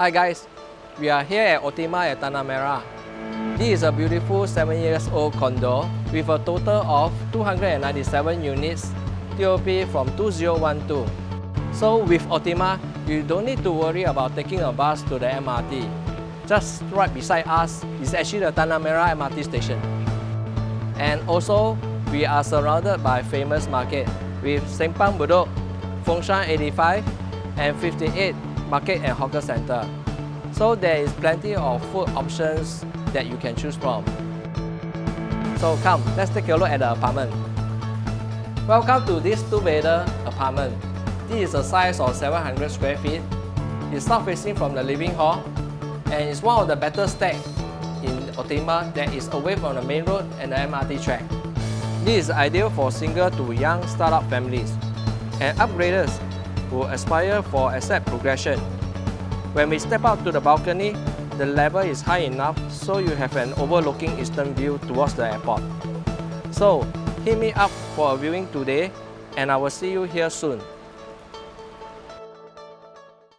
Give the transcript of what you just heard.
Hi guys, we are here at Optima at Tanah Merah. This is a beautiful 7 years old condo with a total of 297 units TOP from 2012. So with Optima, you don't need to worry about taking a bus to the MRT. Just right beside us is actually the Tanah Merah MRT station. And also, we are surrounded by famous market with Simpang Bedok, Fengshan 85 and 58 Market and Hawker Center. So there is plenty of food options that you can choose from. So come, let's take a look at the apartment. Welcome to this two-bedder apartment. This is a size of 700 square feet. It's south-facing from the living hall and it's one of the better stacks in Optima that is away from the main road and the MRT track. This is ideal for single to young startup families and upgraders who aspire for asset progression. When we step out to the balcony, the level is high enough so you have an overlooking eastern view towards the airport. So, hit me up for a viewing today and I will see you here soon.